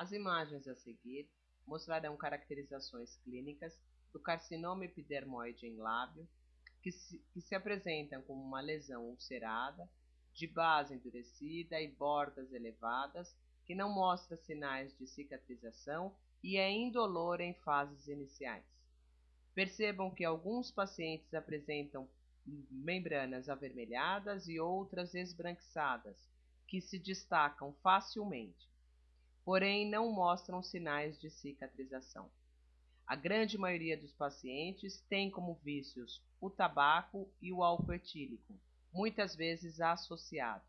As imagens a seguir mostrarão caracterizações clínicas do carcinoma epidermoide em lábio, que se, que se apresentam como uma lesão ulcerada, de base endurecida e bordas elevadas, que não mostra sinais de cicatrização e é indolor em fases iniciais. Percebam que alguns pacientes apresentam membranas avermelhadas e outras esbranquiçadas, que se destacam facilmente, porém não mostram sinais de cicatrização. A grande maioria dos pacientes tem como vícios o tabaco e o álcool etílico, muitas vezes associados.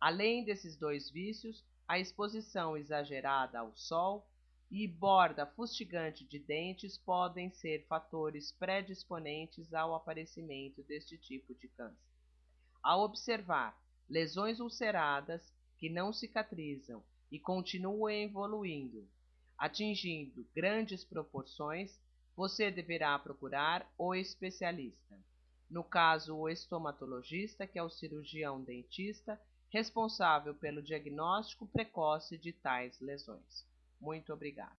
Além desses dois vícios, a exposição exagerada ao sol e borda fustigante de dentes podem ser fatores predisponentes ao aparecimento deste tipo de câncer. Ao observar lesões ulceradas que não cicatrizam e continua evoluindo, atingindo grandes proporções, você deverá procurar o especialista. No caso, o estomatologista, que é o cirurgião dentista responsável pelo diagnóstico precoce de tais lesões. Muito obrigado.